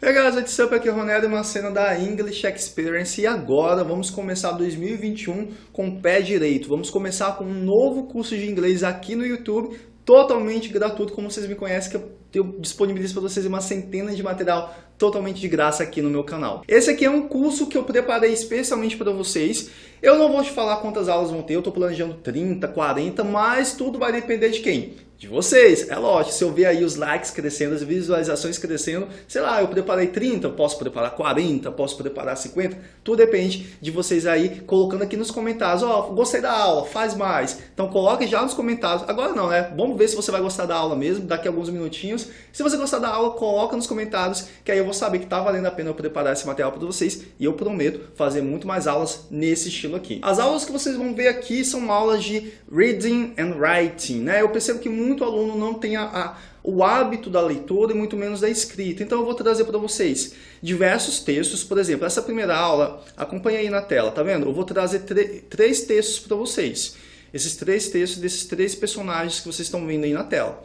Hey guys, what's up? Aqui é o Ronaldo, uma cena da English Experience e agora vamos começar 2021 com o pé direito. Vamos começar com um novo curso de inglês aqui no YouTube, totalmente gratuito, como vocês me conhecem, que eu disponibilizo para vocês uma centena de material totalmente de graça aqui no meu canal. Esse aqui é um curso que eu preparei especialmente para vocês. Eu não vou te falar quantas aulas vão ter, eu estou planejando 30, 40, mas tudo vai depender de quem? De vocês. É lógico, se eu ver aí os likes crescendo, as visualizações crescendo, sei lá, eu preparei 30, eu posso preparar 40, posso preparar 50, tudo depende de vocês aí colocando aqui nos comentários, ó, oh, gostei da aula, faz mais. Então coloque já nos comentários, agora não, né? Vamos ver se você vai gostar da aula mesmo, daqui a alguns minutinhos. Se você gostar da aula, coloca nos comentários, que aí eu vou saber que tá valendo a pena eu preparar esse material para vocês e eu prometo fazer muito mais aulas nesse estilo aqui. As aulas que vocês vão ver aqui são aulas de Reading and Writing, né? Eu percebo que muito aluno não tem a, a, o hábito da leitura e muito menos da escrita. Então eu vou trazer para vocês diversos textos. Por exemplo, essa primeira aula, acompanha aí na tela, tá vendo? Eu vou trazer três textos para vocês. Esses três textos desses três personagens que vocês estão vendo aí na tela.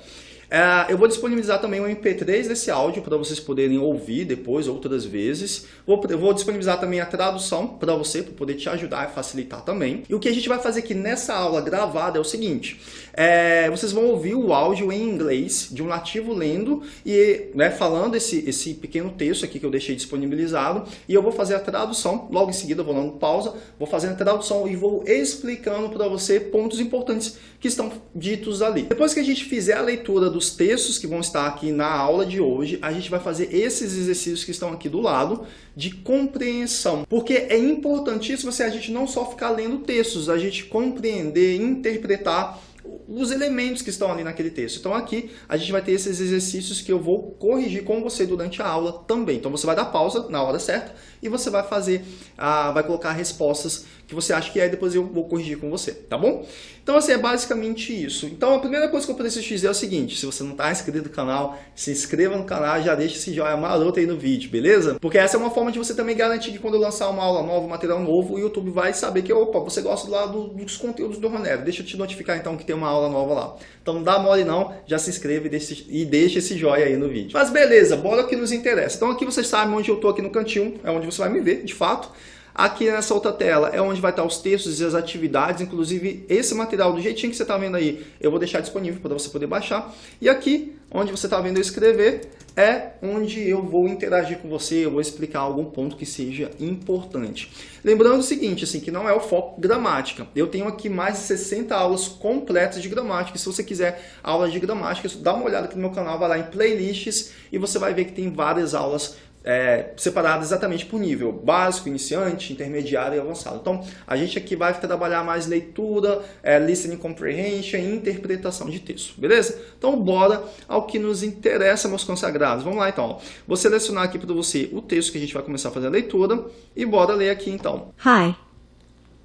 É, eu vou disponibilizar também um MP3 desse áudio para vocês poderem ouvir depois, outras vezes. Vou, vou disponibilizar também a tradução para você, para poder te ajudar e facilitar também. E o que a gente vai fazer aqui nessa aula gravada é o seguinte. É, vocês vão ouvir o áudio em inglês de um nativo lendo e né, falando esse, esse pequeno texto aqui que eu deixei disponibilizado. E eu vou fazer a tradução, logo em seguida eu vou dando pausa, vou fazer a tradução e vou explicando para você pontos importantes que estão ditos ali. Depois que a gente fizer a leitura do os textos que vão estar aqui na aula de hoje, a gente vai fazer esses exercícios que estão aqui do lado de compreensão. Porque é importantíssimo assim, a gente não só ficar lendo textos, a gente compreender, interpretar os elementos que estão ali naquele texto. Então aqui a gente vai ter esses exercícios que eu vou corrigir com você durante a aula também. Então você vai dar pausa na hora certa e você vai fazer, ah, vai colocar respostas que você acha que é, depois eu vou corrigir com você, tá bom? Então assim, é basicamente isso. Então a primeira coisa que eu preciso te dizer é o seguinte, se você não está inscrito no canal, se inscreva no canal já deixa esse joinha maroto aí no vídeo, beleza? Porque essa é uma forma de você também garantir que quando eu lançar uma aula nova, um material novo, o YouTube vai saber que, opa, você gosta lá do, dos conteúdos do Ronero, deixa eu te notificar então que tem uma aula nova lá. Então não dá mole não, já se inscreve e deixa, e deixa esse joia aí no vídeo. Mas beleza, bora o que nos interessa. Então aqui vocês sabem onde eu estou aqui no cantinho, é onde você vai me ver, de fato. Aqui nessa outra tela é onde vai estar os textos e as atividades, inclusive esse material do jeitinho que você está vendo aí, eu vou deixar disponível para você poder baixar. E aqui, onde você está vendo eu escrever, é onde eu vou interagir com você, eu vou explicar algum ponto que seja importante. Lembrando o seguinte, assim, que não é o foco gramática. Eu tenho aqui mais de 60 aulas completas de gramática. Se você quiser aulas de gramática, dá uma olhada aqui no meu canal, vai lá em playlists e você vai ver que tem várias aulas é, separado exatamente por nível básico, iniciante, intermediário e avançado. Então, a gente aqui vai trabalhar mais leitura, é, listening comprehension e interpretação de texto, beleza? Então, bora ao que nos interessa, meus consagrados. Vamos lá, então. Vou selecionar aqui para você o texto que a gente vai começar a fazer a leitura e bora ler aqui, então. Hi,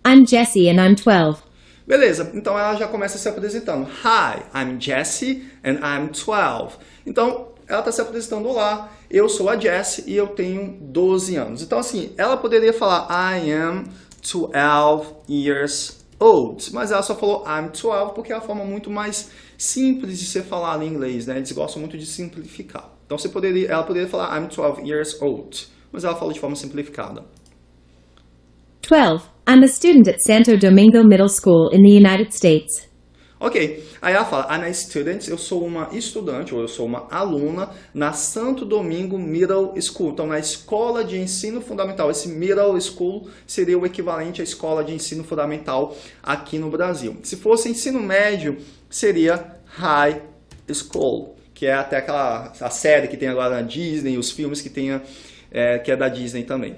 I'm Jessie and I'm 12. Beleza, então ela já começa se apresentando. Hi, I'm Jessie and I'm 12. Então, ela está se apresentando lá, eu sou a Jessie e eu tenho 12 anos. Então assim, ela poderia falar I am 12 years old, mas ela só falou I'm 12 porque é a forma muito mais simples de ser falada em inglês, né? Eles gostam muito de simplificar. Então você poderia, ela poderia falar I'm 12 years old, mas ela falou de forma simplificada. 12. I'm a student at Santo Domingo Middle School in the United States. Ok, aí ela fala, I'm a student, eu sou uma estudante, ou eu sou uma aluna na Santo Domingo Middle School. Então, na escola de ensino fundamental. Esse middle school seria o equivalente à escola de ensino fundamental aqui no Brasil. Se fosse ensino médio, seria high school, que é até aquela a série que tem agora na Disney, os filmes que, tem, é, que é da Disney também.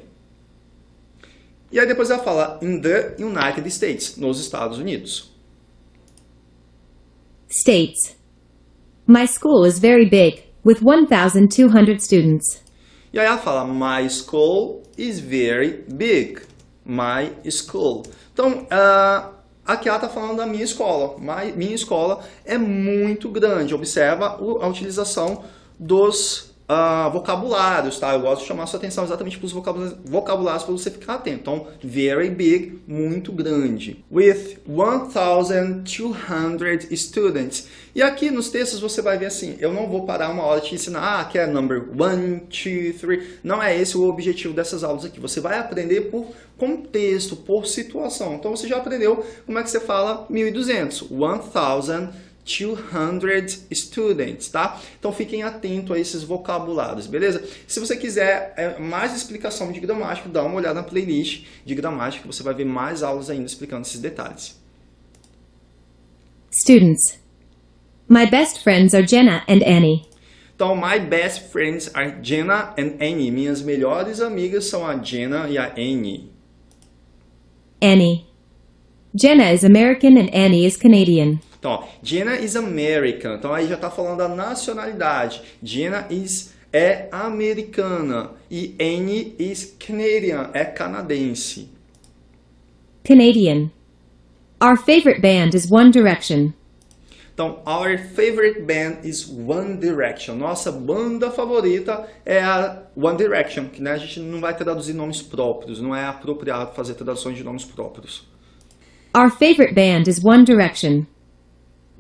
E aí depois ela fala, in the United States, nos Estados Unidos states. My school is very big, with 1,200 students. E aí ela fala, my school is very big. My school. Então, uh, aqui ela está falando da minha escola. My, minha escola é muito grande. Observa a utilização dos uh, vocabulários, tá? Eu gosto de chamar sua atenção exatamente para os vocabulários, vocabulários para você ficar atento. Então, very big, muito grande. With 1,200 students. E aqui nos textos você vai ver assim, eu não vou parar uma hora te ensinar, ah, que é number 1, 2, 3. Não é esse o objetivo dessas aulas aqui. Você vai aprender por contexto, por situação. Então, você já aprendeu como é que você fala 1.200. 1,200 200 students, tá? Então fiquem atentos a esses vocabulários, beleza? Se você quiser é, mais explicação de gramática, dá uma olhada na playlist de gramática, você vai ver mais aulas ainda explicando esses detalhes. Students. My best friends are Jenna and Annie. Então, my best friends are Jenna and Annie. Minhas melhores amigas são a Jenna e a Annie. Annie. Jenna is American and Annie is Canadian. Então, ó, Jenna is American. Então aí já está falando da nacionalidade. Jenna is é americana e Annie is Canadian, é canadense. Canadian. Our favorite band is One Direction. Então, our favorite band is One Direction. Nossa banda favorita é a One Direction, que né, a gente não vai traduzir nomes próprios, não é apropriado fazer traduções de nomes próprios. Our favorite band is One Direction.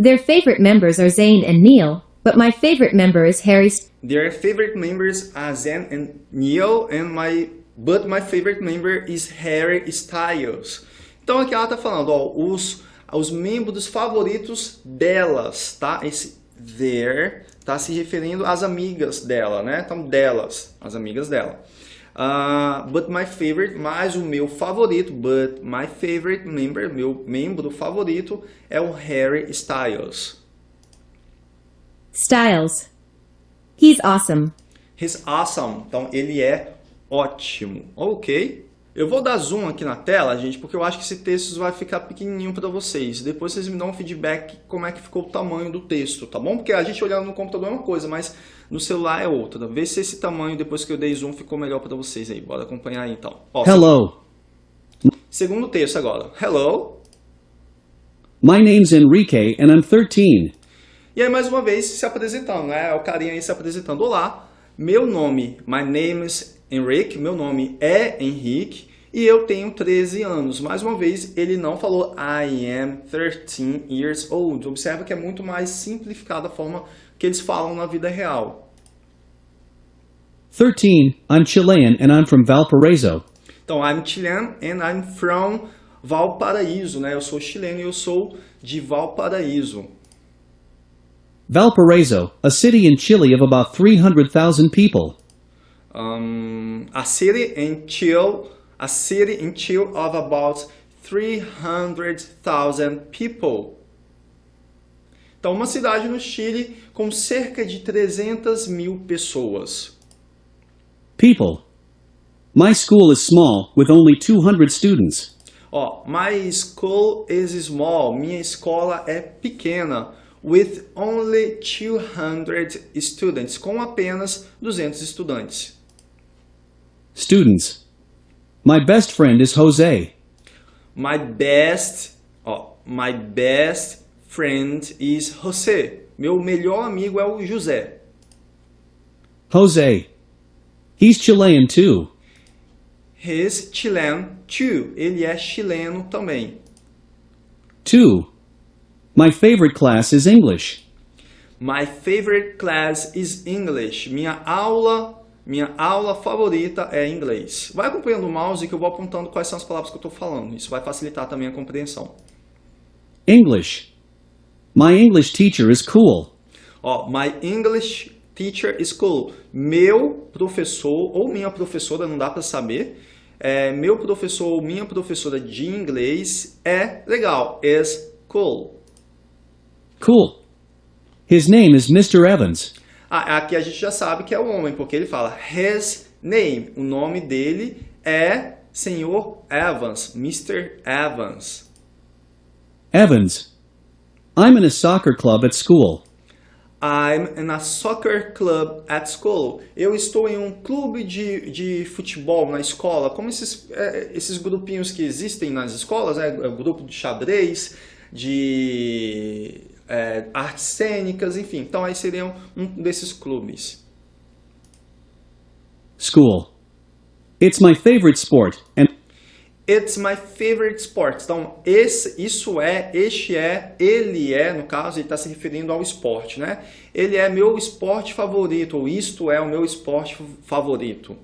Their favorite members are Zayn and Neil, but my favorite member is Harry. Their favorite members are Zayn and Neil, and my but my favorite member is Harry Styles. Então aqui ela tá falando, ó, os os membros favoritos delas, tá? Esse their tá se referindo às amigas dela, né? Então delas, as amigas dela. Uh, but my favorite, mas o meu favorito, but my favorite member, meu membro favorito é o Harry Styles. Styles. He's awesome. He's awesome. Então ele é ótimo. Ok. Eu vou dar zoom aqui na tela, gente, porque eu acho que esse texto vai ficar pequenininho para vocês. Depois vocês me dão um feedback como é que ficou o tamanho do texto, tá bom? Porque a gente olhando no computador é uma coisa, mas no celular é outra. Vê se esse tamanho, depois que eu dei zoom, ficou melhor para vocês aí. Bora acompanhar aí, então. Ó, Hello. Segundo texto agora. Hello. My name's Enrique and I'm 13. E aí, mais uma vez, se apresentando, né? O carinha aí se apresentando. Olá, meu nome, my name is Henrique, meu nome é Henrique e eu tenho 13 anos. Mais uma vez, ele não falou I am 13 years old. Observa que é muito mais simplificada a forma que eles falam na vida real. 13. I'm Chilean and I'm from Valparaiso. Então, I'm Chilean and I'm from Valparaíso, né? Eu sou chileno e eu sou de Valparaíso. Valparaiso, a city in Chile of about 300,000 people. Um, a city in Chile, a city in Chile of about 300,000 people. Então, uma cidade no Chile com cerca de 300 mil pessoas. People. My school is small, with only 200 students. Ó, my school is small. Minha escola é pequena. With only 200 students. Com apenas 200 estudantes. Students. My best friend is Jose. My best, ó, my best friend is José. Meu melhor amigo é o José. Jose. He's Chilean too. He's Chilean too. Ele é chileno também. Two. My favorite class is English. My favorite class is English. Minha aula minha aula favorita é inglês. Vai acompanhando o mouse que eu vou apontando quais são as palavras que eu estou falando. Isso vai facilitar também a compreensão. English. My English teacher is cool. Ó, my English teacher is cool. Meu professor ou minha professora, não dá para saber. É, meu professor ou minha professora de inglês é legal. Is cool. Cool. His name is Mr. Evans. Ah, aqui a gente já sabe que é o homem, porque ele fala his name. O nome dele é Senhor Evans, Mr. Evans. Evans. I'm in a soccer club at school. I'm in a soccer club at school. Eu estou em um clube de, de futebol na escola, como esses, é, esses grupinhos que existem nas escolas, é, é grupo de xadrez, de é, artes cênicas, enfim. Então aí seriam um desses clubes. school. It's my favorite sport, and It's my favorite sport. Então, esse, isso é, este é, ele é, no caso, ele está se referindo ao esporte, né? Ele é meu esporte favorito, ou isto é o meu esporte favorito.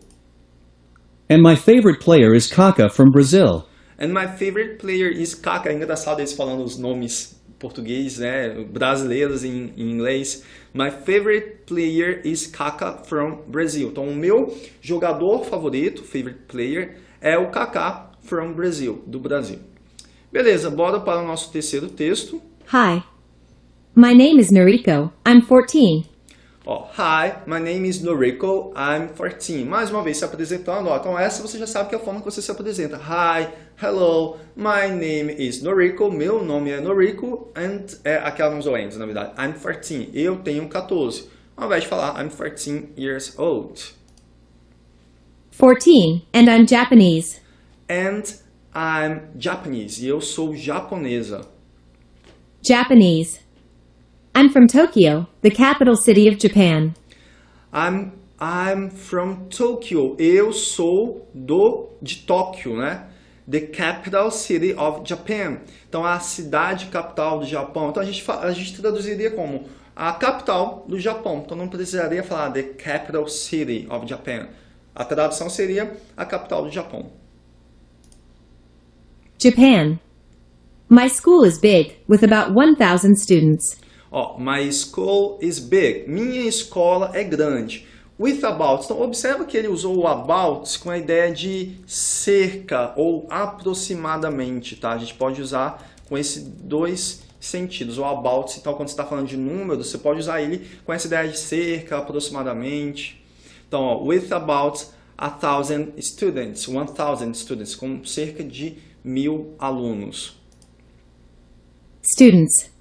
and my favorite player is Kaká from Brazil. And my favorite player is Kaká. É engraçado eles falando os nomes português, né? Brasileiros em, em inglês. My favorite player is Kaká from Brazil. Então, o meu jogador favorito, favorite player, é o Kaká from Brazil, do Brasil. Beleza, bora para o nosso terceiro texto. Hi. My name is Noriko. I'm 14. Ó, Hi, my name is Noriko, I'm 14. Mais uma vez se apresentando, ó. Então essa você já sabe que é a forma que você se apresenta. Hi, hello, my name is Noriko, meu nome é Noriko, and é aquela usou and, na verdade. I'm 14, eu tenho 14. Ao invés de falar I'm 14 years old. 14, and I'm Japanese. And I'm Japanese, e eu sou japonesa. Japanese. I'm from Tokyo, the capital city of Japan. I'm, I'm from Tokyo. Eu sou do de Tóquio, né? The capital city of Japan. Então, a cidade capital do Japão. Então, a gente, a gente traduziria como a capital do Japão. Então, não precisaria falar the capital city of Japan. A tradução seria a capital do Japão. Japan. My school is big, with about 1,000 students. Ó, my school is big. Minha escola é grande. With about. Então, observa que ele usou o about com a ideia de cerca ou aproximadamente, tá? A gente pode usar com esses dois sentidos. O about, então, quando você está falando de número, você pode usar ele com essa ideia de cerca, aproximadamente. Então, ó, with about a thousand students, one thousand students, com cerca de mil alunos. Students.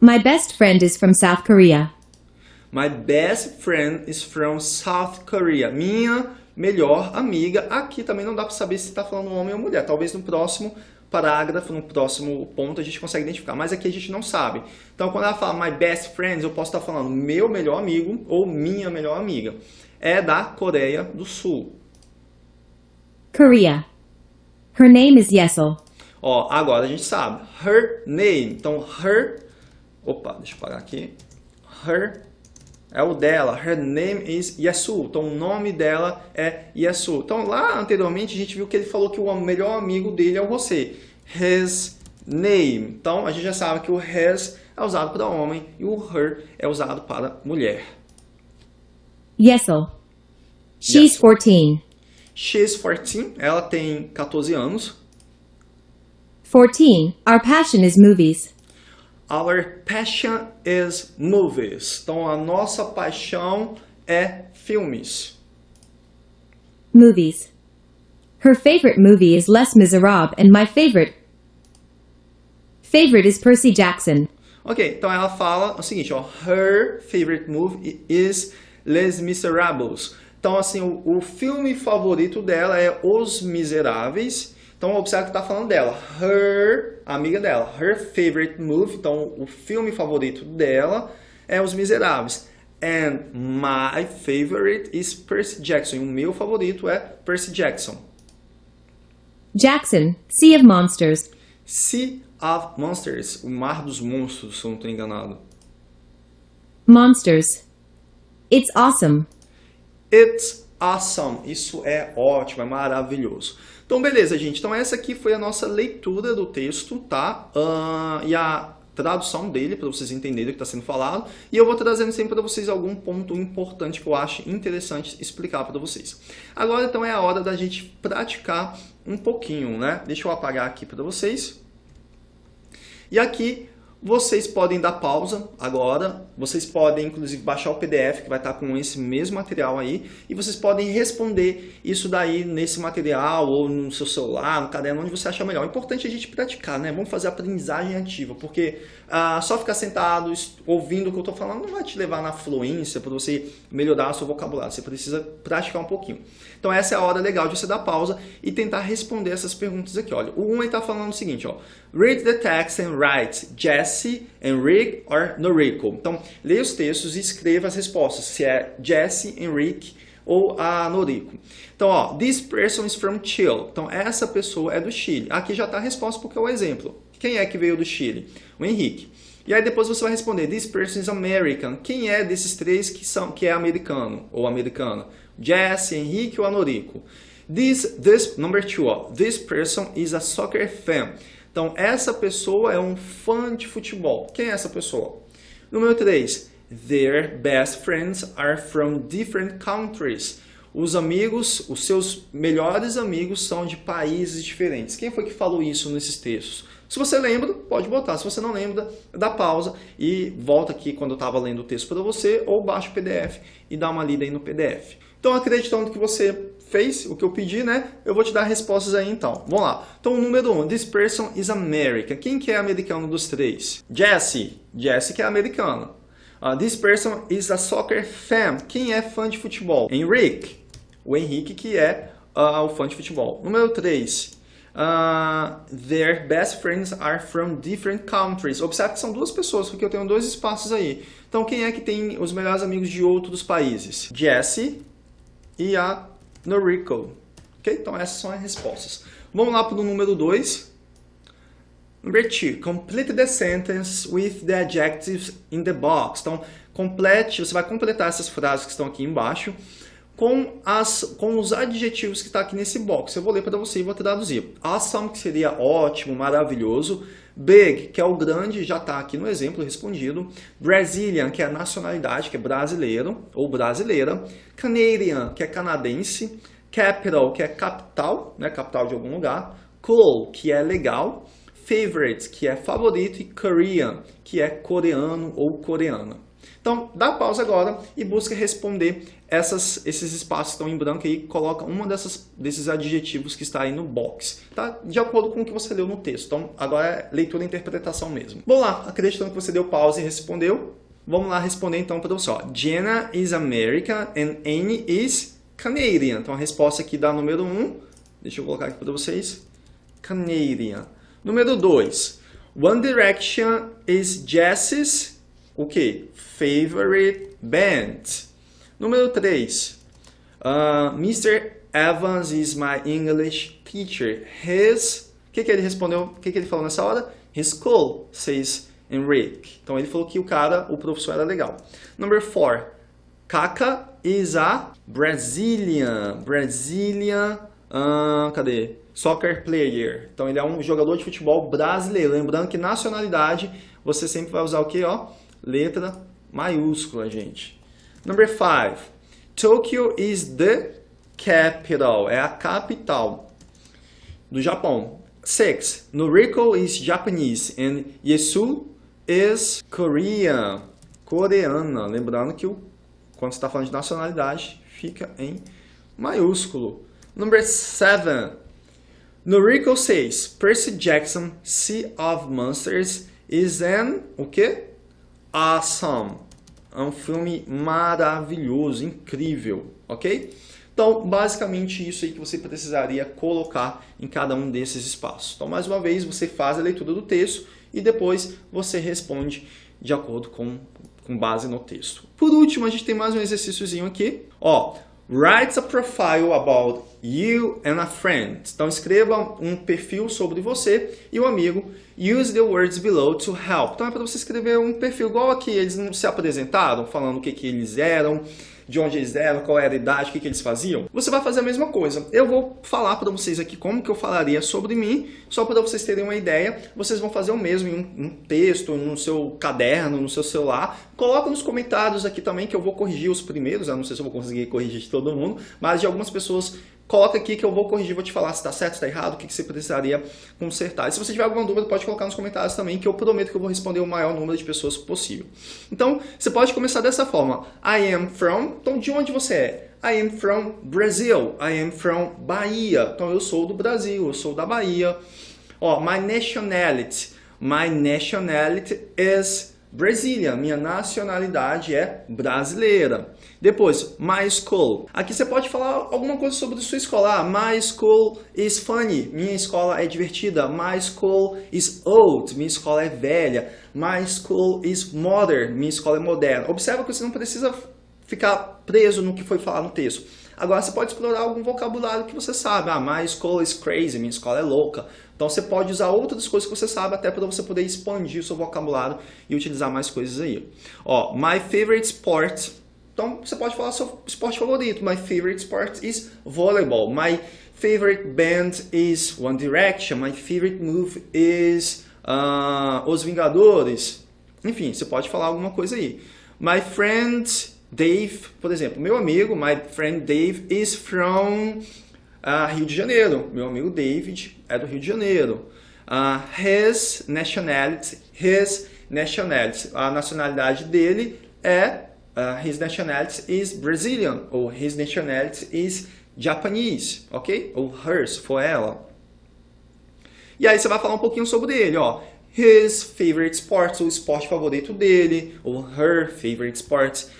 My best friend is from South Korea. My best friend is from South Korea. Minha melhor amiga. Aqui também não dá para saber se está falando homem ou mulher. Talvez no próximo parágrafo, no próximo ponto, a gente consegue identificar. Mas aqui a gente não sabe. Então, quando ela fala my best friend, eu posso estar falando meu melhor amigo ou minha melhor amiga. É da Coreia do Sul. Korea. Her name is Yesel. Ó, agora a gente sabe. Her name. Então, her... Opa, deixa eu parar aqui. Her é o dela. Her name is Yasu. Então, o nome dela é Yasu. Então, lá anteriormente, a gente viu que ele falou que o melhor amigo dele é você. His name. Então, a gente já sabe que o his é usado para homem e o her é usado para mulher. Yesel. She's Yesel. 14. She's 14. Ela tem 14 anos. 14. Our passion is movies. Our passion is movies. Então, a nossa paixão é filmes. Movies. Her favorite movie is Les Miserables, and my favorite favorite is Percy Jackson. Ok, então ela fala o seguinte, ó, her favorite movie is Les Miserables. Então, assim, o, o filme favorito dela é Os Miseráveis. Então, observa que está falando dela. Her, amiga dela. Her favorite movie, então o filme favorito dela é Os Miseráveis. And my favorite is Percy Jackson. E o meu favorito é Percy Jackson. Jackson, Sea of Monsters. Sea of Monsters, o Mar dos Monstros, se eu não estou enganado. Monsters. It's awesome. It's awesome. Isso é ótimo, é maravilhoso. Então, beleza, gente. Então, essa aqui foi a nossa leitura do texto, tá? Ah, e a tradução dele, para vocês entenderem o que está sendo falado. E eu vou trazendo sempre para vocês algum ponto importante que eu acho interessante explicar para vocês. Agora, então, é a hora da gente praticar um pouquinho, né? Deixa eu apagar aqui para vocês. E aqui vocês podem dar pausa agora, vocês podem inclusive baixar o PDF que vai estar com esse mesmo material aí e vocês podem responder isso daí nesse material ou no seu celular, no caderno, onde você achar melhor. O importante é a gente praticar, né? Vamos fazer aprendizagem ativa, porque ah, só ficar sentado ouvindo o que eu estou falando não vai te levar na fluência para você melhorar seu vocabulário, você precisa praticar um pouquinho. Então essa é a hora legal de você dar pausa e tentar responder essas perguntas aqui. Olha, o 1 está falando o seguinte, ó. Read the text and write Jesse, Enrique or Noriko. Então, leia os textos e escreva as respostas. Se é Jesse, Enrique ou a Noriko. Então, ó, this person is from Chile. Então, essa pessoa é do Chile. Aqui já está a resposta porque é o exemplo. Quem é que veio do Chile? O Henrique. E aí depois você vai responder, this person is American. Quem é desses três que, são, que é americano ou americana? Jesse, Henrique ou Noriko? This, this, number two, ó, this person is a soccer fan. Então, essa pessoa é um fã de futebol. Quem é essa pessoa? Número 3. Their best friends are from different countries. Os amigos, os seus melhores amigos são de países diferentes. Quem foi que falou isso nesses textos? Se você lembra, pode botar. Se você não lembra, dá pausa e volta aqui quando eu estava lendo o texto para você ou baixa o PDF e dá uma lida aí no PDF. Então, acreditando que você fez o que eu pedi, né? Eu vou te dar respostas aí então. Vamos lá. Então, número 1, um, this person is American. Quem que é americano dos três? Jesse. Jesse que é americano. Uh, this person is a soccer fan. Quem é fã de futebol? Henrique. O Henrique que é uh, o fã de futebol. Número 3. Uh, ah, their best friends are from different countries. Observe que são duas pessoas, porque eu tenho dois espaços aí. Então, quem é que tem os melhores amigos de outros países? Jesse e a Noriko. Ok? Então essas são as respostas. Vamos lá para o número 2. Number 2. Complete the sentence with the adjectives in the box. Então, complete, você vai completar essas frases que estão aqui embaixo com, as, com os adjetivos que está aqui nesse box. Eu vou ler para você e vou traduzir. Awesome, que seria ótimo, maravilhoso. Big, que é o grande, já está aqui no exemplo respondido. Brazilian, que é a nacionalidade, que é brasileiro ou brasileira. Canadian, que é canadense. Capital, que é capital, né, capital de algum lugar. Cool, que é legal. Favorite, que é favorito. E Korean, que é coreano ou coreana. Então, dá pausa agora e busca responder essas, esses espaços que estão em branco e coloca dessas, desses adjetivos que está aí no box, tá? De acordo com o que você leu no texto. Então, agora é leitura e interpretação mesmo. Vamos lá, acreditando que você deu pausa e respondeu, vamos lá responder então para você. Ó. Jenna is American and Annie is Canadian. Então, a resposta aqui dá número 1. Um. Deixa eu colocar aqui para vocês. Canadian. Número 2. One Direction is Jess's o que? Favorite band. Número 3. Uh, Mr. Evans is my English teacher. His... O que, que ele respondeu? O que, que ele falou nessa hora? His school, says Enrique. Então ele falou que o cara, o professor era legal. Number 4. Kaka is a Brazilian. Brazilian... Uh, cadê? Soccer player. Então ele é um jogador de futebol brasileiro. Lembrando que nacionalidade você sempre vai usar o que? Ó, letra maiúscula, gente. Number five. Tokyo is the capital. É a capital do Japão. Six. Noriko is Japanese and Yesu is Korean. Coreana. Lembrando que quando você está falando de nacionalidade, fica em maiúsculo. Number seven. Noriko says Percy Jackson, Sea of Monsters is an... O quê? Awesome. É um filme maravilhoso, incrível, ok? Então, basicamente isso aí que você precisaria colocar em cada um desses espaços. Então, mais uma vez, você faz a leitura do texto e depois você responde de acordo com, com base no texto. Por último, a gente tem mais um exercíciozinho aqui. Ó, write a profile about you and a friend. Então, escreva um perfil sobre você e o amigo Use the words below to help. Então é para você escrever um perfil igual aqui. Eles não se apresentaram, falando o que, que eles eram, de onde eles eram, qual era a idade, o que, que eles faziam. Você vai fazer a mesma coisa. Eu vou falar para vocês aqui como que eu falaria sobre mim, só para vocês terem uma ideia. Vocês vão fazer o mesmo em um, um texto, no seu caderno, no seu celular. Coloca nos comentários aqui também que eu vou corrigir os primeiros. Eu não sei se eu vou conseguir corrigir de todo mundo, mas de algumas pessoas coloca aqui que eu vou corrigir, vou te falar se está certo, se está errado, o que, que você precisaria consertar. E se você tiver alguma dúvida, pode colocar nos comentários também, que eu prometo que eu vou responder o maior número de pessoas possível. Então, você pode começar dessa forma. I am from, então de onde você é? I am from Brazil, I am from Bahia. Então eu sou do Brasil, eu sou da Bahia. Ó, my nationality, my nationality is Brazilian, minha nacionalidade é brasileira. Depois, my school. Aqui você pode falar alguma coisa sobre sua escola. Ah, my school is funny. Minha escola é divertida. My school is old. Minha escola é velha. My school is modern. Minha escola é moderna. Observa que você não precisa ficar preso no que foi falado no texto. Agora você pode explorar algum vocabulário que você sabe. Ah, my school is crazy, minha escola é louca. Então você pode usar outras coisas que você sabe até para você poder expandir o seu vocabulário e utilizar mais coisas aí. Ó, my favorite sport. Então você pode falar seu esporte favorito. My favorite sport is volleyball. My favorite band is One Direction. My favorite movie is uh, Os Vingadores. Enfim, você pode falar alguma coisa aí. My friend Dave, por exemplo, meu amigo, my friend Dave is from uh, Rio de Janeiro. Meu amigo David é do Rio de Janeiro. Uh, his nationality, his nationality, a nacionalidade dele é, uh, his nationality is Brazilian, ou his nationality is Japanese, ok? Ou hers, for ela. E aí você vai falar um pouquinho sobre ele, ó. His favorite sports, o esporte favorito dele, ou her favorite sports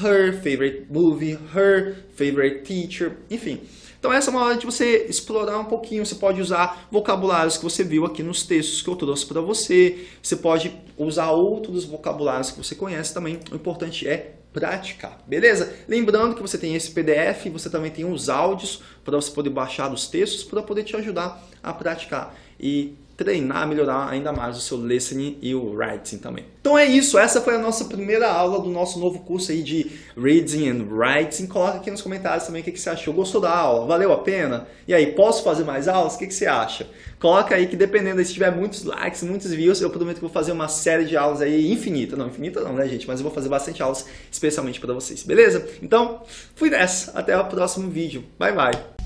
her favorite movie, her favorite teacher, enfim. Então essa é uma hora de você explorar um pouquinho, você pode usar vocabulários que você viu aqui nos textos que eu trouxe para você, você pode usar outros vocabulários que você conhece também, o importante é praticar, beleza? Lembrando que você tem esse PDF, você também tem os áudios para você poder baixar os textos para poder te ajudar a praticar. E treinar, melhorar ainda mais o seu listening e o writing também. Então é isso, essa foi a nossa primeira aula do nosso novo curso aí de Reading and Writing. Coloca aqui nos comentários também o que, você achou. Gostou da aula? Valeu a pena? E aí, posso fazer mais aulas? O que, você acha? Coloca aí que dependendo, se tiver muitos likes, muitos views, eu prometo que vou fazer uma série de aulas aí infinita. Não, infinita não, né, gente? Mas eu vou fazer bastante aulas especialmente para vocês, beleza? Então, fui nessa. Até o próximo vídeo. Bye, bye.